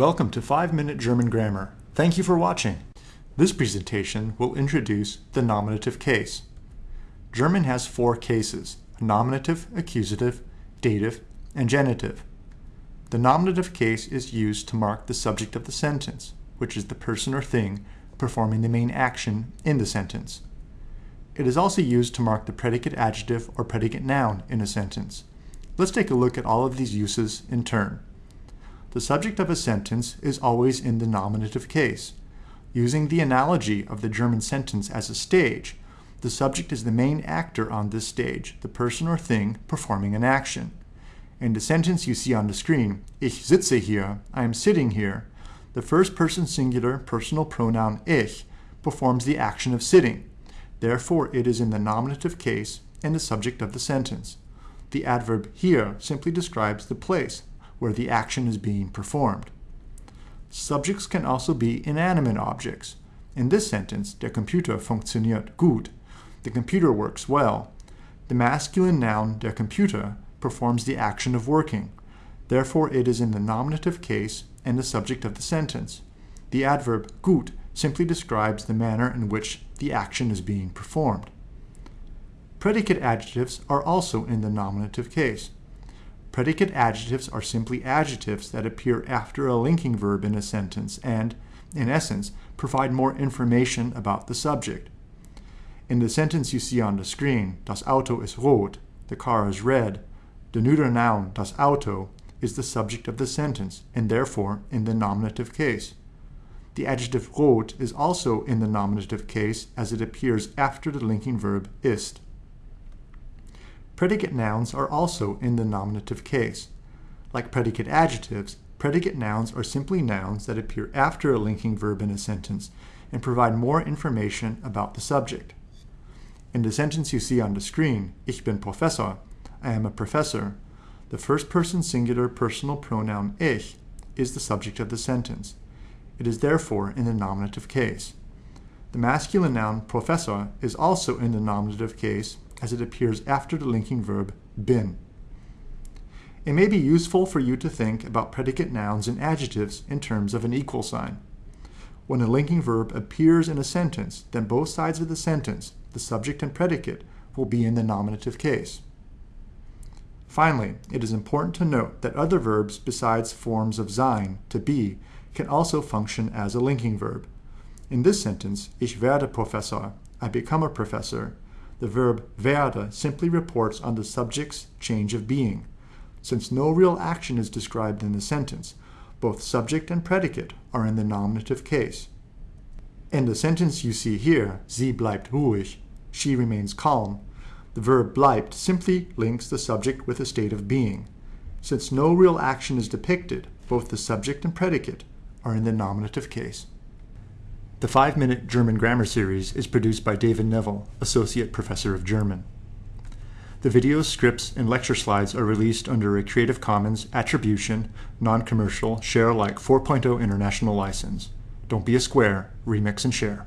Welcome to 5 Minute German Grammar. Thank you for watching. This presentation will introduce the nominative case. German has four cases, nominative, accusative, dative, and genitive. The nominative case is used to mark the subject of the sentence, which is the person or thing performing the main action in the sentence. It is also used to mark the predicate adjective or predicate noun in a sentence. Let's take a look at all of these uses in turn. The subject of a sentence is always in the nominative case. Using the analogy of the German sentence as a stage, the subject is the main actor on this stage, the person or thing performing an action. In the sentence you see on the screen, Ich sitze hier, I am sitting here, the first person singular personal pronoun ich performs the action of sitting. Therefore, it is in the nominative case and the subject of the sentence. The adverb here simply describes the place, where the action is being performed. Subjects can also be inanimate objects. In this sentence, der Computer funktioniert gut. The computer works well. The masculine noun der Computer performs the action of working. Therefore, it is in the nominative case and the subject of the sentence. The adverb gut simply describes the manner in which the action is being performed. Predicate adjectives are also in the nominative case. Predicate adjectives are simply adjectives that appear after a linking verb in a sentence and, in essence, provide more information about the subject. In the sentence you see on the screen, Das Auto ist rot, the car is red, the neuter noun, das Auto, is the subject of the sentence and therefore in the nominative case. The adjective rot is also in the nominative case as it appears after the linking verb ist. Predicate nouns are also in the nominative case. Like predicate adjectives, predicate nouns are simply nouns that appear after a linking verb in a sentence and provide more information about the subject. In the sentence you see on the screen, Ich bin Professor, I am a professor, the first person singular personal pronoun ich is the subject of the sentence. It is therefore in the nominative case. The masculine noun professor is also in the nominative case as it appears after the linking verb bin. It may be useful for you to think about predicate nouns and adjectives in terms of an equal sign. When a linking verb appears in a sentence, then both sides of the sentence, the subject and predicate, will be in the nominative case. Finally, it is important to note that other verbs besides forms of sein, to be, can also function as a linking verb. In this sentence, ich werde Professor, I become a professor, the verb werde simply reports on the subject's change of being. Since no real action is described in the sentence, both subject and predicate are in the nominative case. In the sentence you see here, sie bleibt ruhig, she remains calm, the verb bleibt simply links the subject with a state of being. Since no real action is depicted, both the subject and predicate are in the nominative case. The 5-Minute German Grammar Series is produced by David Neville, Associate Professor of German. The videos, scripts, and lecture slides are released under a Creative Commons Attribution, Non-Commercial, Share Alike 4.0 International License. Don't be a square, remix and share.